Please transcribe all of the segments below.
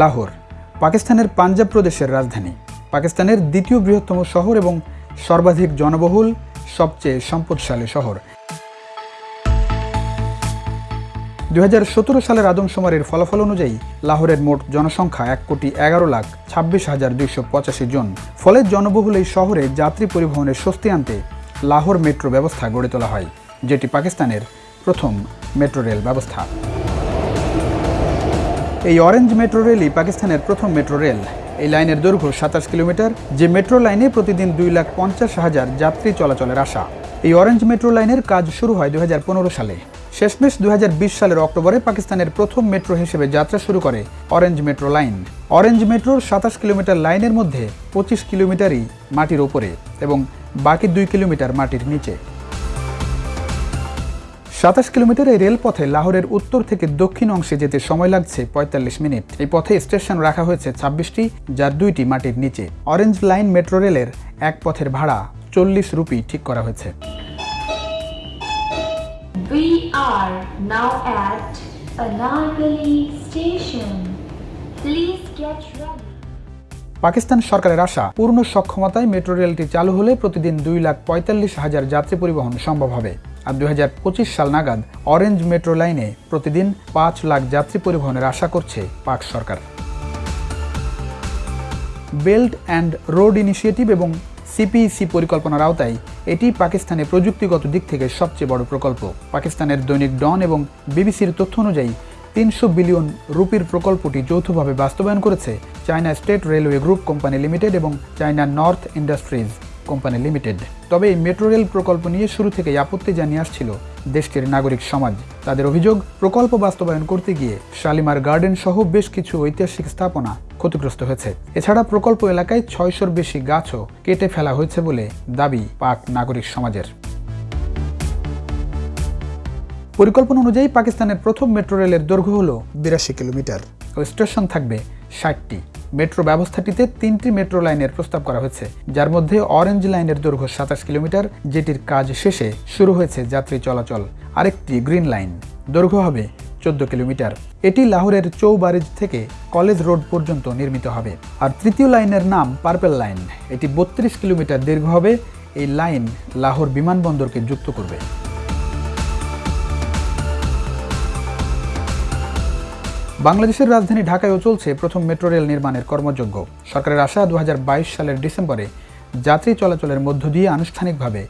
লাহোর, পাকিস্তানের পাঞ্জাব প্রদেশের রাজধানী। পাকিস্তানের দ্বিতীয় বৃহত্তম শহর এবং সর্বাধিক জনবহুল, সবচেয়ে সম্পদশালী শহর। দুই সালের আদমশুমারির ফলাফল অনুযায়ী লাহোরের মোট জনসংখ্যা এক কোটি এগারো লাখ ছাব্বিশ হাজার দুইশো পঁচাশি জন। ফলে জনবহুল এই শহরে যাত্রী পরিবহনের স্বস্তি আনতে লাহোর মেট্রো ব্যবস্থা গড়ে তোলা হয়, যেটি পাকিস্তানের প্রথম মেট্রো রেল ব্যবস্থা। এই অরেঞ্জ মেট্রো রেলই পাকিস্তানের প্রথম মেট্রো রেল। এই লাইনের দৈর্ঘ্য সাতাশ কিলোমিটার, যে মেট্রো লাইনে প্রতিদিন দুই লাখ পঞ্চাশ হাজার যাত্রী চলাচলের আশা। এই অরেঞ্জ মেট্রো লাইনের কাজ শুরু হয় দুই হাজার পনেরো সালে। শেষমেশ দু হাজার বিশ সালের অক্টোবরে পাকিস্তানের প্রথম মেট্রো হিসেবে যাত্রা শুরু করে অরেঞ্জ মেট্রো লাইন। অরেঞ্জ মেট্রোর সাতাশ কিলোমিটার লাইনের মধ্যে পঁচিশ কিলোমিটারই মাটির ওপরে এবং বাকি দুই কিলোমিটার মাটির নিচে। সাতাশ কিলোমিটার এই রেলপথে লাহোরের উত্তর থেকে দক্ষিণ অংশে যেতে সময় লাগছে পঁয়তাল্লিশ মিনিট এই পথে স্টেশন রাখা হয়েছে ছাব্বিশটি যার দুইটি মাটির নিচে অরেঞ্জ লাইন মেট্রো রেলের এক পথের ভাড়া চল্লিশ রুপি ঠিক করা হয়েছে We are now at Anargali station. Please get ready. Pakistan সরকারের আশা পূর্ণ সক্ষমতায় মেট্রো রেলটি চালু হলে প্রতিদিন দুই লাখ পঁয়তাল্লিশ হাজার যাত্রী পরিবহন সম্ভব হবে আর দু হাজার পঁচিশ সাল নাগাদ অরেঞ্জ মেট্রো লাইনে প্রতিদিন পাঁচ লাখ যাত্রী পরিবহনের আশা করছে পাক সরকার। বেল্ট অ্যান্ড রোড ইনিশিয়েটিভ এবং সিপিইসি পরিকল্পনার আওতায় এটি পাকিস্তানে প্রযুক্তিগত দিক থেকে সবচেয়ে বড় প্রকল্প। পাকিস্তানের দৈনিক ডন এবং বিবিসির তথ্য অনুযায়ী তিনশো বিলিয়ন রুপির প্রকল্পটি যৌথভাবে বাস্তবায়ন করেছে China State Railway Group company limited এবং China North Industries. Company limited. তবে এই মেট্রো রেল প্রকল্প নিয়ে শুরু থেকেই আপত্তি জানিয়ে আসছিল দেশটির নাগরিক সমাজ। তাদের অভিযোগ, প্রকল্প বাস্তবায়ন করতে গিয়ে শালিমার গার্ডেন সহ বেশ কিছু ঐতিহাসিক স্থাপনা ক্ষতিগ্রস্ত হয়েছে। এছাড়া প্রকল্প এলাকায় ছয়শোর বেশি গাছও কেটে ফেলা হয়েছে বলে দাবি পাক নাগরিক সমাজের। পরিকল্পনা অনুযায়ী পাকিস্তানের প্রথম মেট্রো রেলের দৈর্ঘ্য হল বিরাশি কিলোমিটার ও স্টেশন থাকবে ষাটটি। মেট্রো ব্যবস্থাটিতে তিনটি মেট্রো লাইনের প্রস্তাব করা হয়েছে, যার মধ্যে অরেঞ্জ লাইনের দৈর্ঘ্য সাতাশ কিলোমিটার, যেটির কাজ শেষে শুরু হয়েছে যাত্রী চলাচল। আরেকটি গ্রিন লাইন দৈর্ঘ্য হবে চোদ্দ কিলোমিটার। এটি লাহোরের চৌবারিজ থেকে কলেজ রোড পর্যন্ত নির্মিত হবে। আর তৃতীয় লাইনের নাম পার্পেল লাইন এটি বত্রিশ কিলোমিটার দীর্ঘ হবে। এই লাইন লাহোর বিমানবন্দরকে যুক্ত করবে। বাংলাদেশের রাজধানী ঢাকায়ও চলছে প্রথম মেট্রো রেল নির্মাণের কর্মযজ্ঞ। সরকারের আশা দু হাজার বাইশ সালের ডিসেম্বরে যাত্রী চলাচলের মধ্য দিয়ে আনুষ্ঠানিকভাবে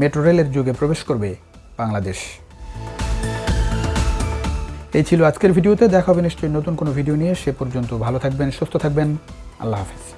মেট্রো রেলের যুগে প্রবেশ করবে বাংলাদেশ। এই ছিল আজকের ভিডিওতে, দেখা হবে নিশ্চয়ই নতুন কোনো ভিডিও নিয়ে। সে পর্যন্ত ভালো থাকবেন, সুস্থ থাকবেন। আল্লাহ হাফিজ।